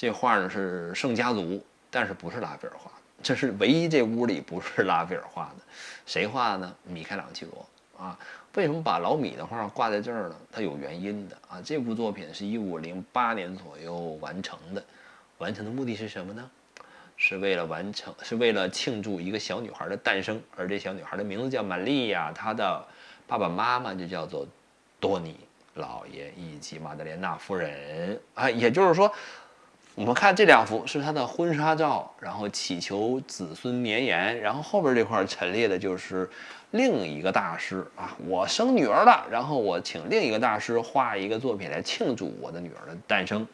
这画呢是圣家族，但是不是拉斐尔画的，这是唯一这屋里不是拉斐尔画的，谁画的呢？米开朗基罗啊。为什么把老米的画挂在这儿呢？它有原因的啊。这部作品是一五零八年左右完成的，完成的目的是什么呢？是为了完成，是为了庆祝一个小女孩的诞生，而这小女孩的名字叫玛利亚，她的爸爸妈妈就叫做多尼老爷以及玛德莲娜夫人啊。也就是说，我们看这两幅是他的婚纱照，然后祈求子孙绵延，然后后边这块陈列的就是另一个大师啊，我生女儿了，然后我请另一个大师画一个作品来庆祝我的女儿的诞生。